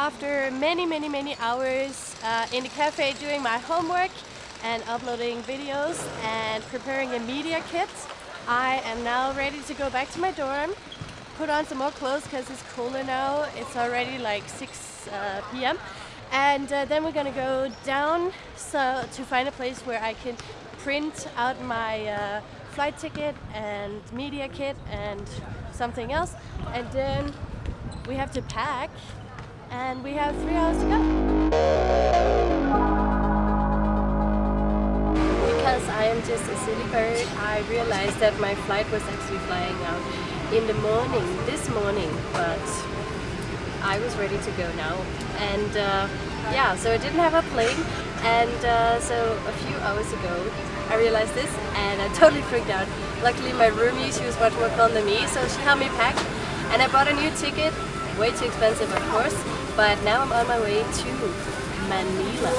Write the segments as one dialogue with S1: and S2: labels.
S1: after many, many, many hours uh, in the cafe doing my homework and uploading videos and preparing a media kit, I am now ready to go back to my dorm, put on some more clothes because it's cooler now. It's already like 6 uh, p.m. And uh, then we're gonna go down so to find a place where I can print out my uh, flight ticket and media kit and something else. And then we have to pack and we have three hours to go. Because I am just a silly bird, I realized that my flight was actually flying out in the morning, this morning, but I was ready to go now. And uh, yeah, so I didn't have a plane and uh, so a few hours ago I realized this and I totally freaked out. Luckily my roomie, she was much more calm than me, so she helped me pack and I bought a new ticket, way too expensive of course, but now I'm on my way to Manila,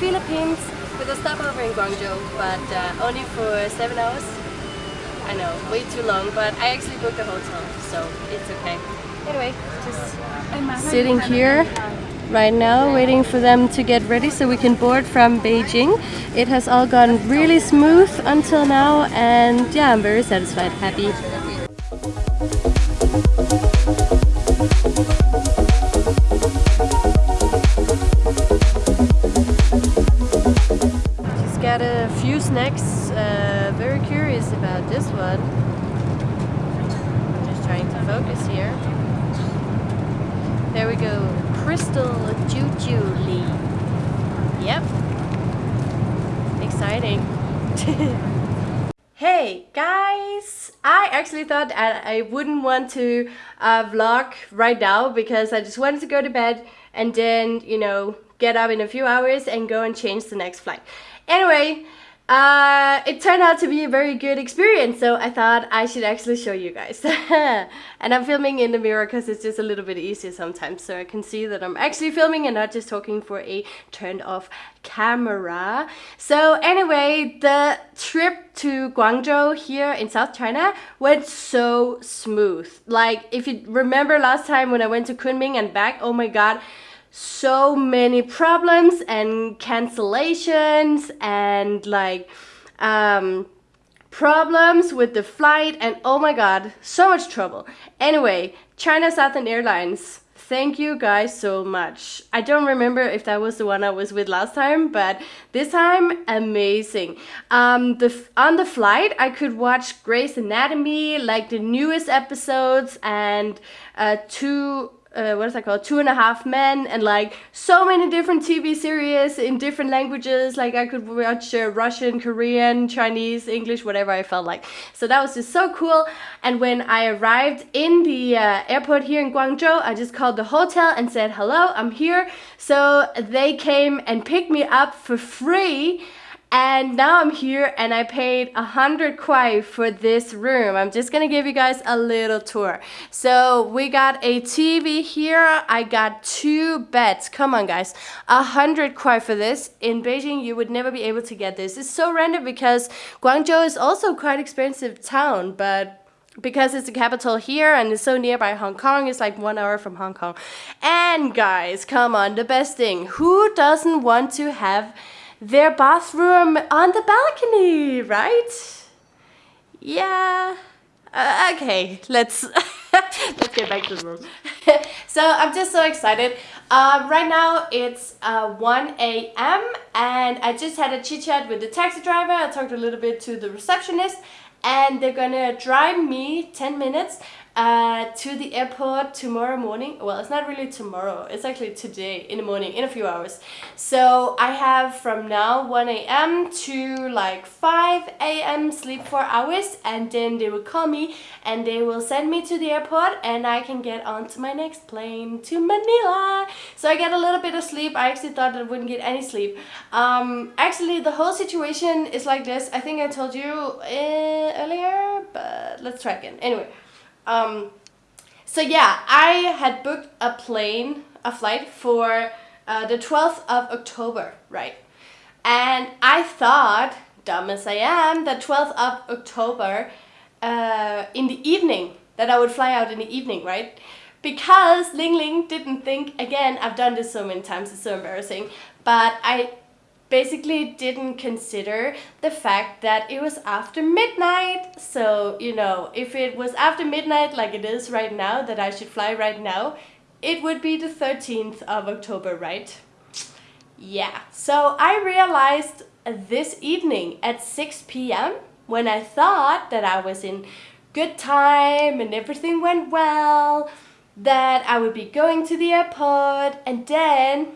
S1: Philippines with a stopover in Guangzhou, but uh, only for 7 hours. I know, way too long, but I actually booked a hotel, so it's okay. Anyway, just sitting here right now waiting for them to get ready so we can board from Beijing. It has all gone really smooth until now and yeah, I'm very satisfied, happy. Snacks. Uh, very curious about this one. I'm just trying to focus here. There we go. Crystal Juju Lee. Yep. Exciting. hey guys! I actually thought I wouldn't want to uh, vlog right now because I just wanted to go to bed and then, you know, get up in a few hours and go and change the next flight. Anyway, uh, it turned out to be a very good experience, so I thought I should actually show you guys. and I'm filming in the mirror because it's just a little bit easier sometimes, so I can see that I'm actually filming and not just talking for a turned off camera. So anyway, the trip to Guangzhou here in South China went so smooth. Like, if you remember last time when I went to Kunming and back, oh my god, so many problems and cancellations and like um, problems with the flight and oh my god so much trouble. Anyway China Southern Airlines thank you guys so much. I don't remember if that was the one I was with last time but this time amazing. Um, the on the flight I could watch Grey's Anatomy like the newest episodes and uh, two uh, what is that called? Two and a Half Men, and like so many different TV series in different languages. Like I could watch uh, Russian, Korean, Chinese, English, whatever I felt like. So that was just so cool. And when I arrived in the uh, airport here in Guangzhou, I just called the hotel and said, hello, I'm here. So they came and picked me up for free and now I'm here and I paid hundred kuai for this room. I'm just gonna give you guys a little tour. So we got a TV here. I got two beds. Come on guys. Hundred kuai for this. In Beijing you would never be able to get this. It's so random because Guangzhou is also quite expensive town but because it's the capital here and it's so nearby Hong Kong, it's like one hour from Hong Kong. And guys, come on, the best thing. Who doesn't want to have their bathroom on the balcony, right? Yeah. Uh, okay, let's let's get back to the room. so I'm just so excited. Uh, right now it's uh, 1 a.m. and I just had a chit chat with the taxi driver. I talked a little bit to the receptionist and they're gonna drive me 10 minutes uh, to the airport tomorrow morning. Well, it's not really tomorrow. It's actually today in the morning, in a few hours. So I have from now 1 a.m. to like 5 a.m. sleep 4 hours and then they will call me and they will send me to the airport and I can get onto my next plane to Manila. So I get a little bit of sleep. I actually thought I wouldn't get any sleep. Um, actually, the whole situation is like this. I think I told you uh, earlier, but let's try again. Anyway. Um, so yeah, I had booked a plane, a flight for uh, the 12th of October, right? And I thought, dumb as I am, the 12th of October uh, in the evening, that I would fly out in the evening, right? because Ling Ling didn't think, again, I've done this so many times, it's so embarrassing, but I basically didn't consider the fact that it was after midnight. So, you know, if it was after midnight like it is right now, that I should fly right now, it would be the 13th of October, right? Yeah, so I realized this evening at 6 p.m. when I thought that I was in good time and everything went well, that I would be going to the airport and then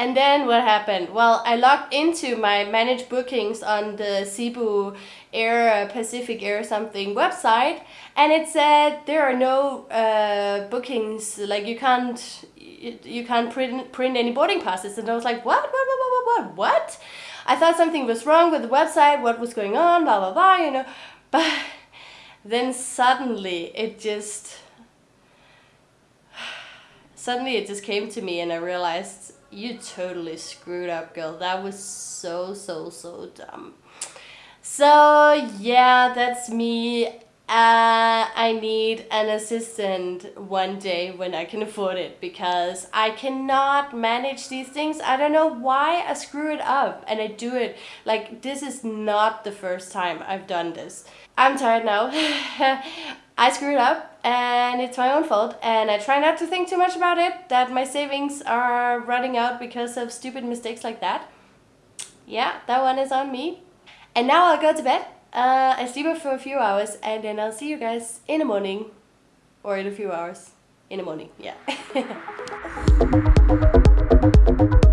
S1: and then what happened? Well, I logged into my managed bookings on the Cebu Air Pacific Air something website, and it said there are no uh, bookings. Like you can't you can't print print any boarding passes. And I was like, what? What? What? What? What? What? I thought something was wrong with the website. What was going on? Blah blah blah. You know, but then suddenly it just suddenly it just came to me, and I realized you totally screwed up, girl. That was so, so, so dumb. So, yeah, that's me. Uh, I need an assistant one day when I can afford it because I cannot manage these things. I don't know why I screw it up and I do it. Like, this is not the first time I've done this. I'm tired now. I screwed up and it's my own fault and I try not to think too much about it, that my savings are running out because of stupid mistakes like that. Yeah, that one is on me. And now I'll go to bed uh, and sleep for a few hours and then I'll see you guys in the morning or in a few hours. In the morning, yeah.